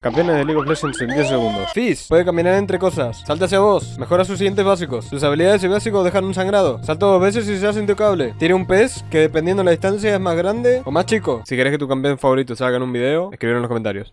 Campeones de League of Legends en 10 segundos. Fizz puede caminar entre cosas. Salta hacia vos. Mejora sus siguientes básicos. Sus habilidades y básicos dejan un sangrado. Salta dos veces y se hace intocable. Tiene un pez que dependiendo de la distancia es más grande o más chico. Si querés que tu campeón favorito salga en un video, escribir en los comentarios.